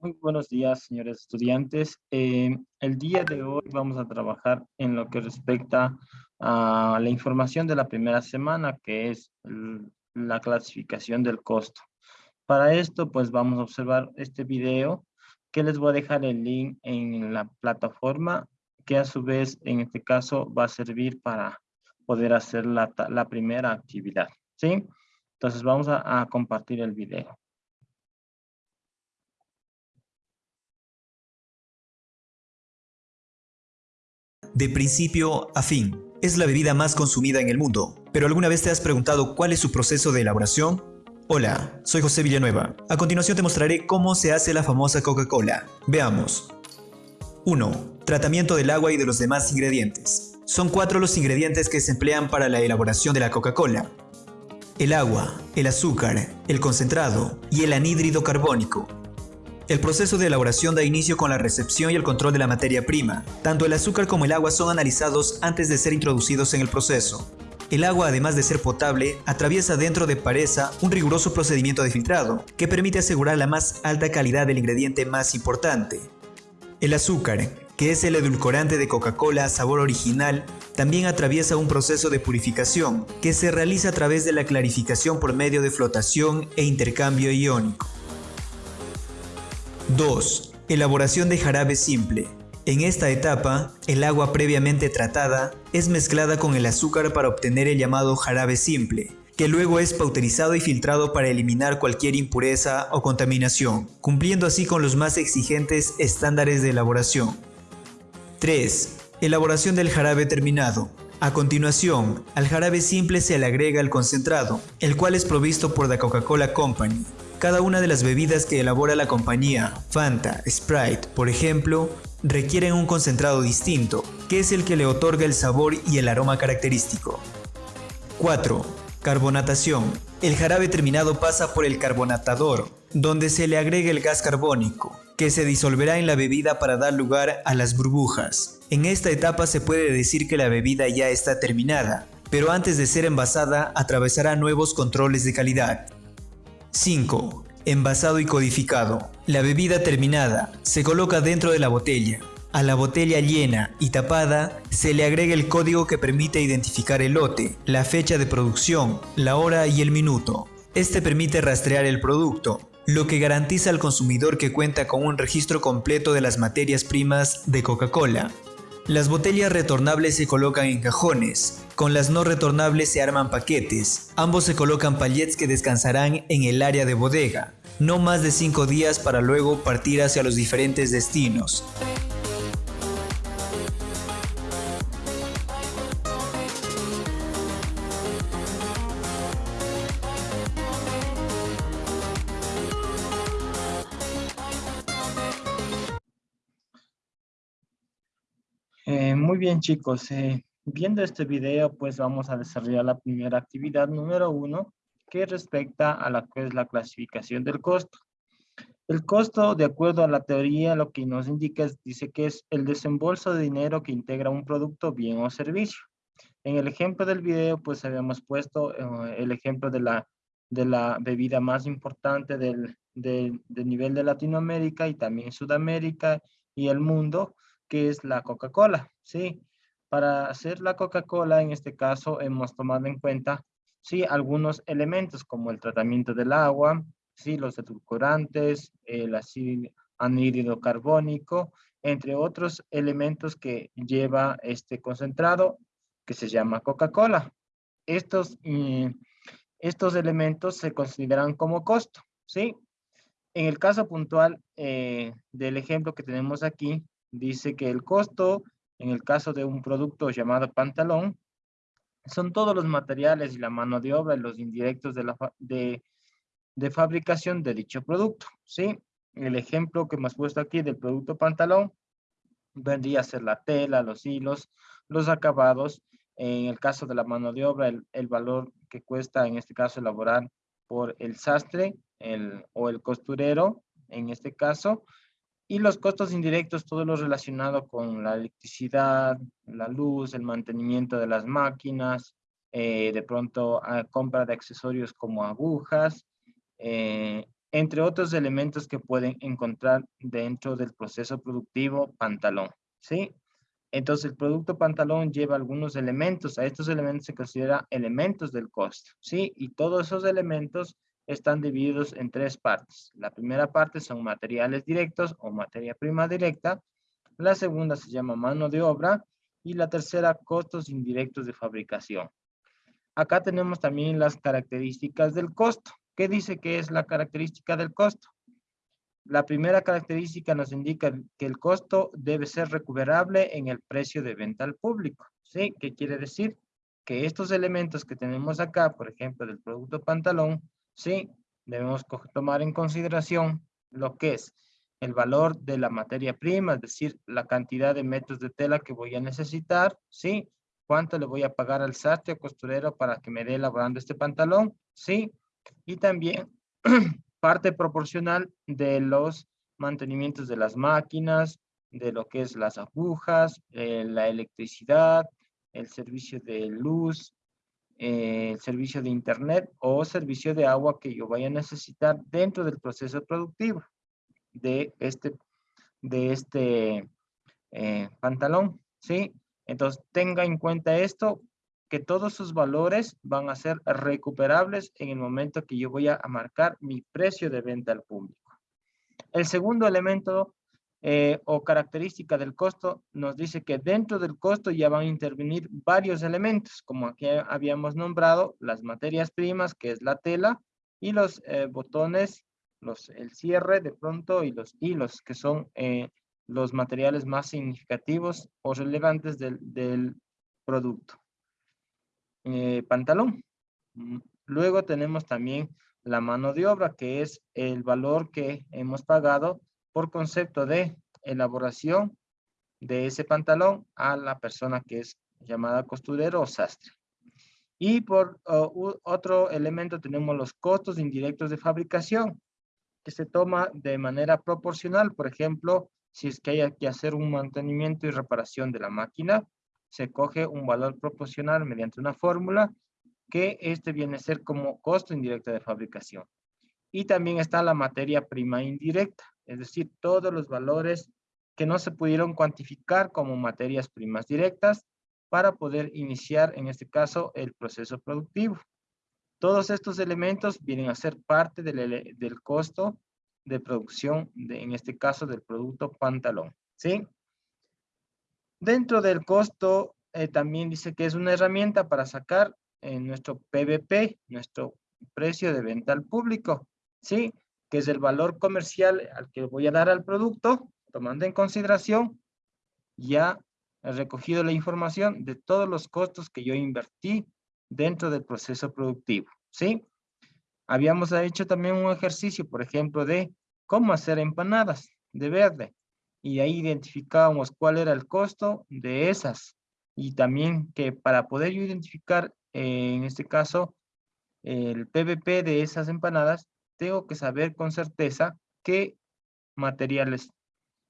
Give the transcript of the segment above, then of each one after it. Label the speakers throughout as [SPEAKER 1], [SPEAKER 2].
[SPEAKER 1] Muy buenos días, señores estudiantes. Eh, el día de hoy vamos a trabajar en lo que respecta a la información de la primera semana, que es la clasificación del costo. Para esto, pues vamos a observar este video, que les voy a dejar el link en la plataforma, que a su vez, en este caso, va a servir para poder hacer la, primera actividad, ¿sí? Entonces vamos a compartir el video.
[SPEAKER 2] De principio a fin. Es la bebida más consumida en el mundo, pero ¿alguna vez te has preguntado cuál es su proceso de elaboración? Hola, soy José Villanueva. A continuación te mostraré cómo se hace la famosa Coca-Cola. Veamos. 1. Tratamiento del agua y de los demás ingredientes. Son cuatro los ingredientes que se emplean para la elaboración de la Coca-Cola. El agua, el azúcar, el concentrado y el anhídrido carbónico. El proceso de elaboración da inicio con la recepción y el control de la materia prima. Tanto el azúcar como el agua son analizados antes de ser introducidos en el proceso. El agua, además de ser potable, atraviesa dentro de Pareza un riguroso procedimiento de filtrado, que permite asegurar la más alta calidad del ingrediente más importante. El azúcar, que es el edulcorante de Coca-Cola sabor original, también atraviesa un proceso de purificación, que se realiza a través de la clarificación por medio de flotación e intercambio iónico. 2. Elaboración de jarabe simple. En esta etapa, el agua previamente tratada es mezclada con el azúcar para obtener el llamado jarabe simple, que luego es pauterizado y filtrado para eliminar cualquier impureza o contaminación, cumpliendo así con los más exigentes estándares de elaboración. 3. Elaboración del jarabe terminado. A continuación, al jarabe simple se le agrega el concentrado, el cual es provisto por la Coca-Cola Company, cada una de las bebidas que elabora la compañía, Fanta, Sprite, por ejemplo, requieren un concentrado distinto, que es el que le otorga el sabor y el aroma característico. 4. Carbonatación. El jarabe terminado pasa por el carbonatador, donde se le agrega el gas carbónico, que se disolverá en la bebida para dar lugar a las burbujas. En esta etapa se puede decir que la bebida ya está terminada, pero antes de ser envasada atravesará nuevos controles de calidad, 5. Envasado y codificado. La bebida terminada se coloca dentro de la botella. A la botella llena y tapada se le agrega el código que permite identificar el lote, la fecha de producción, la hora y el minuto. Este permite rastrear el producto, lo que garantiza al consumidor que cuenta con un registro completo de las materias primas de Coca-Cola. Las botellas retornables se colocan en cajones, con las no retornables se arman paquetes. Ambos se colocan pallets que descansarán en el área de bodega, no más de 5 días para luego partir hacia los diferentes destinos.
[SPEAKER 1] Eh, muy bien chicos, eh, viendo este video pues vamos a desarrollar la primera actividad número uno que respecta a la que es la clasificación del costo. El costo, de acuerdo a la teoría, lo que nos indica es, dice que es el desembolso de dinero que integra un producto, bien o servicio. En el ejemplo del video, pues habíamos puesto eh, el ejemplo de la, de la bebida más importante del, del nivel de Latinoamérica y también Sudamérica y el mundo, que es la Coca-Cola, ¿sí? Para hacer la Coca-Cola, en este caso, hemos tomado en cuenta, sí, algunos elementos como el tratamiento del agua, sí, los edulcorantes, el ácido anhídrido carbónico, entre otros elementos que lleva este concentrado que se llama Coca-Cola. Estos, mm, estos elementos se consideran como costo, ¿sí? En el caso puntual eh, del ejemplo que tenemos aquí, dice que el costo, en el caso de un producto llamado pantalón, son todos los materiales y la mano de obra y los indirectos de, la de, de fabricación de dicho producto, ¿sí? El ejemplo que hemos puesto aquí del producto pantalón vendría a ser la tela, los hilos, los acabados. En el caso de la mano de obra, el, el valor que cuesta en este caso elaborar por el sastre el, o el costurero, en este caso, y los costos indirectos, todo lo relacionado con la electricidad, la luz, el mantenimiento de las máquinas, eh, de pronto a compra de accesorios como agujas, eh, entre otros elementos que pueden encontrar dentro del proceso productivo pantalón, ¿sí? Entonces, el producto pantalón lleva algunos elementos. A estos elementos se considera elementos del costo, ¿sí? Y todos esos elementos están divididos en tres partes. La primera parte son materiales directos o materia prima directa. La segunda se llama mano de obra. Y la tercera, costos indirectos de fabricación. Acá tenemos también las características del costo. ¿Qué dice que es la característica del costo? La primera característica nos indica que el costo debe ser recuperable en el precio de venta al público. ¿Sí? ¿Qué quiere decir? Que estos elementos que tenemos acá, por ejemplo, del producto pantalón, sí, debemos tomar en consideración lo que es el valor de la materia prima, es decir, la cantidad de metros de tela que voy a necesitar, sí, cuánto le voy a pagar al sastre o costurero para que me dé elaborando este pantalón, sí, y también parte proporcional de los mantenimientos de las máquinas, de lo que es las agujas, eh, la electricidad, el servicio de luz, eh, el servicio de internet o servicio de agua que yo vaya a necesitar dentro del proceso productivo de este, de este eh, pantalón, ¿sí? Entonces, tenga en cuenta esto que todos sus valores van a ser recuperables en el momento que yo voy a marcar mi precio de venta al público. El segundo elemento eh, o característica del costo nos dice que dentro del costo ya van a intervenir varios elementos, como aquí habíamos nombrado, las materias primas, que es la tela, y los eh, botones, los, el cierre de pronto y los hilos, que son eh, los materiales más significativos o relevantes del, producto. Pantalón. Mm, luego tenemos también la mano de obra, que es el valor que hemos pagado por concepto de elaboración de ese pantalón a la persona que es llamada costurero o sastre. Y por otro elemento tenemos los costos indirectos de fabricación, que se toma de manera proporcional. Por ejemplo, si es que hay que hacer un mantenimiento y reparación de la máquina, se coge un valor proporcional mediante una fórmula que este viene a ser como costo indirecto de fabricación. Y también está la materia prima indirecta, es decir, todos los valores que no se pudieron cuantificar como materias primas directas para poder iniciar, en este caso, el proceso productivo. Todos estos elementos vienen a ser parte del, del costo de producción, de, en este caso, del producto pantalón. ¿Sí? Dentro del costo, eh, también dice que es una herramienta para sacar eh, nuestro PVP, nuestro precio de venta al público, ¿sí? Que es el valor comercial al que voy a dar al producto, tomando en consideración ya he recogido la información de todos los costos que yo invertí dentro del proceso productivo, ¿sí? Habíamos hecho también un ejercicio, por ejemplo, de cómo hacer empanadas de verde y ahí identificábamos cuál era el costo de esas y también que para poder yo identificar eh, en este caso el PVP de esas empanadas tengo que saber con certeza qué materiales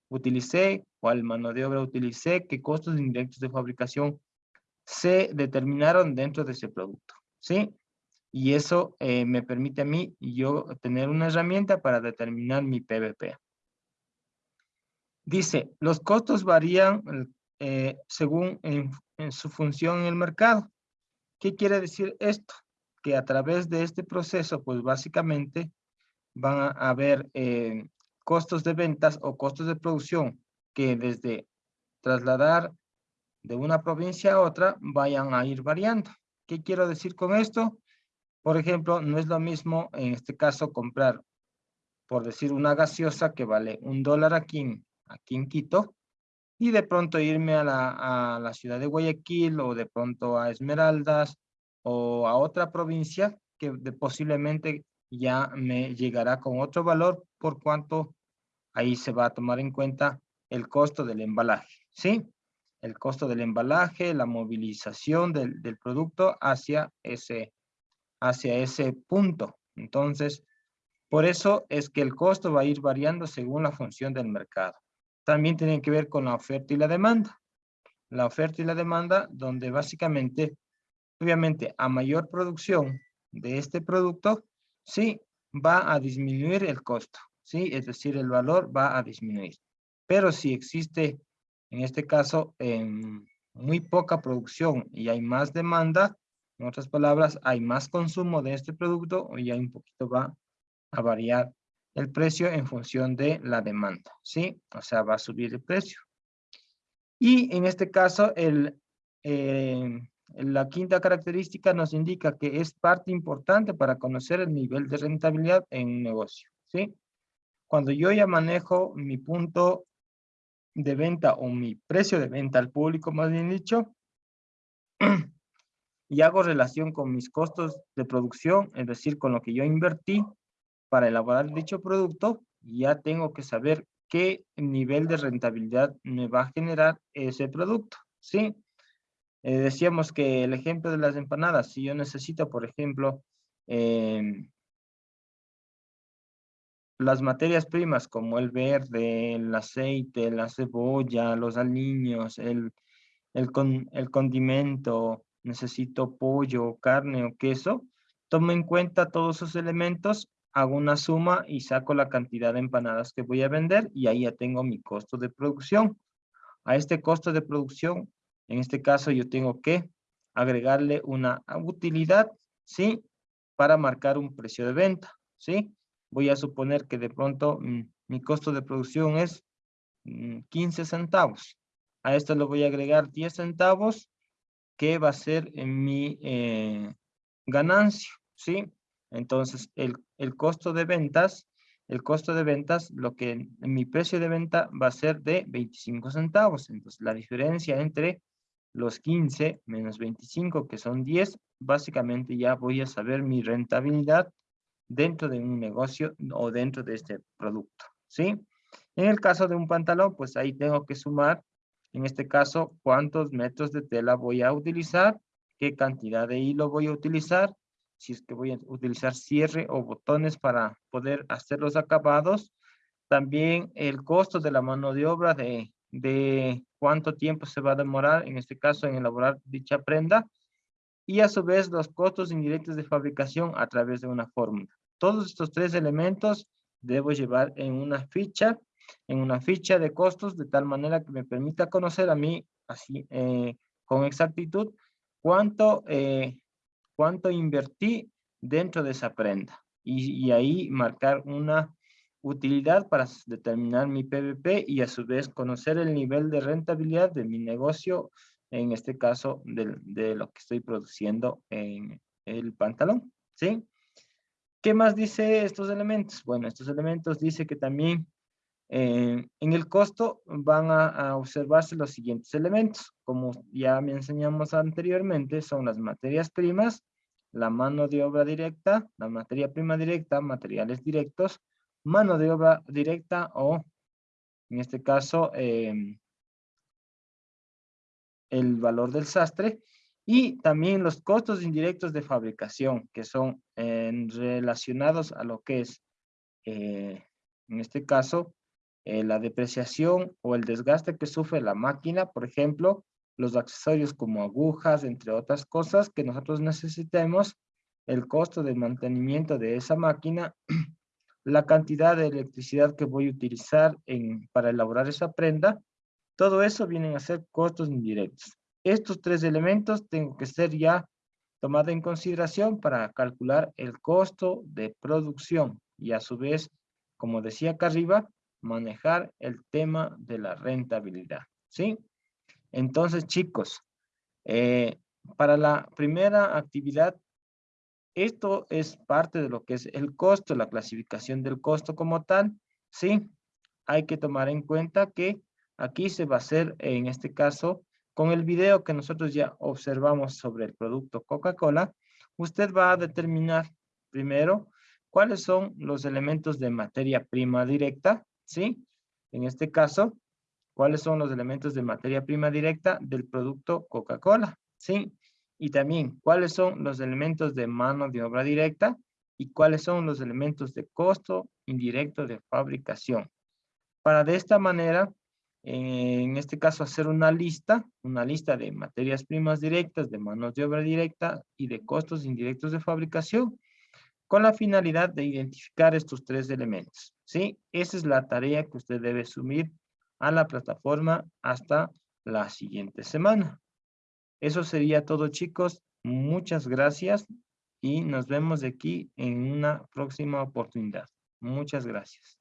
[SPEAKER 1] utilicé, cuál mano de obra utilicé, qué costos indirectos de fabricación se determinaron dentro de ese producto, ¿sí? Y eso eh, me permite a mí yo tener una herramienta para determinar mi PVP. Dice, los costos varían eh, según en, su función en el mercado. ¿Qué quiere decir esto? Que a través de este proceso, pues básicamente van a haber eh, costos de ventas o costos de producción que desde trasladar de una provincia a otra vayan a ir variando. ¿Qué quiero decir con esto? Por ejemplo, no es lo mismo en este caso comprar, por decir, una gaseosa que vale un dólar aquí en aquí en Quito, y de pronto irme a la, ciudad de Guayaquil o de pronto a Esmeraldas o a otra provincia que posiblemente ya me llegará con otro valor por cuanto ahí se va a tomar en cuenta el costo del embalaje, ¿sí? El costo del embalaje, la movilización del, del producto hacia ese, hacia ese punto. Entonces, por eso es que el costo va a ir variando según la función del mercado también tienen que ver con la oferta y la demanda. La oferta y la demanda, donde básicamente, obviamente, a mayor producción de este producto, sí, va a disminuir el costo, ¿sí? Es decir, el valor va a disminuir. Pero si existe, en este caso, muy poca producción y hay más demanda, en otras palabras, hay más consumo de este producto y ahí un poquito va a variar el precio en función de la demanda, ¿sí? O sea, va a subir el precio. Y en este caso, el, eh, la quinta característica nos indica que es parte importante para conocer el nivel de rentabilidad en un negocio, ¿sí? Cuando yo ya manejo mi punto de venta o mi precio de venta al público, más bien dicho, y hago relación con mis costos de producción, es decir, con lo que yo invertí para elaborar dicho producto, ya tengo que saber qué nivel de rentabilidad me va a generar ese producto, ¿sí? Eh, decíamos que el ejemplo de las empanadas, si yo necesito, por ejemplo, em, las materias primas como el verde, el aceite, la cebolla, los aliños, el, el, el condimento, necesito pollo, carne o queso, tomo en cuenta todos esos elementos, hago una suma y saco la cantidad de empanadas que voy a vender y ahí ya tengo mi costo de producción. A este costo de producción, en este caso yo tengo que agregarle una utilidad, ¿sí? Para marcar un precio de venta, ¿sí? Voy a suponer que de pronto mm, mi costo de producción es 15 mm, centavos. A esto le voy a agregar 10 centavos que va a ser en mi eh, ganancia, ¿sí? Entonces, el, el, costo de ventas, el costo de ventas, lo que en, mi precio de venta va a ser de 25 centavos. Entonces, la diferencia entre los 15 menos 25, que son 10, básicamente ya voy a saber mi rentabilidad dentro de un negocio o dentro de este producto, ¿sí? En el caso de un pantalón, pues ahí tengo que sumar en este caso, cuántos metros de tela voy a utilizar, qué cantidad de hilo voy a utilizar, si es que voy a utilizar cierre o botones para poder hacer los acabados. También el costo de la mano de obra de, de cuánto tiempo se va a demorar, en este caso, en elaborar dicha prenda. Y a su vez los costos indirectos de fabricación a través de una fórmula. Todos estos tres elementos debo llevar en una ficha en una ficha de costos de tal manera que me permita conocer a mí así eh, con exactitud cuánto, eh, cuánto invertí dentro de esa prenda y, y, ahí marcar una utilidad para determinar mi PVP y a su vez conocer el nivel de rentabilidad de mi negocio, en este caso de, de lo que estoy produciendo en el pantalón, ¿sí? ¿Qué más dice estos elementos? Bueno, estos elementos dice que también eh, en el costo van a, observarse los siguientes elementos. Como ya me enseñamos anteriormente, son las materias primas, la mano de obra directa, la materia prima directa, materiales directos, mano de obra directa o, en este caso, em, el valor del sastre y también los costos indirectos de fabricación que son relacionados a lo que es, eh, en este caso, eh, la depreciación o el desgaste que sufre la máquina, por ejemplo, los accesorios como agujas, entre otras cosas que nosotros necesitemos, el costo de mantenimiento de esa máquina, la cantidad de electricidad que voy a utilizar para elaborar esa prenda, todo eso vienen a ser costos indirectos. Estos tres elementos tengo que ser ya tomado en consideración para calcular el costo de producción y a su vez, como decía acá arriba, manejar el tema de la rentabilidad, ¿sí? Entonces, chicos, eh, para la primera actividad, esto es parte de lo que es el costo, la clasificación del costo como tal, ¿sí? Hay que tomar en cuenta que aquí se va a hacer, en este caso, con el video que nosotros ya observamos sobre el producto Coca-Cola, usted va a determinar primero cuáles son los elementos de materia prima directa, ¿sí? En este caso, ¿cuáles son los elementos de materia prima directa del producto Coca-Cola? ¿Sí? Y también, ¿cuáles son los elementos de mano de obra directa? Y cuáles son los elementos de costo indirecto de fabricación. Para de esta manera, en este caso, hacer una lista, una lista de materias primas directas, de manos de obra directa y de costos indirectos de fabricación con la finalidad de identificar estos tres elementos. ¿sí? Esa es la tarea que usted debe asumir a la plataforma hasta la siguiente semana. Eso sería todo, chicos. Muchas gracias y nos vemos de aquí en una próxima oportunidad. Muchas gracias.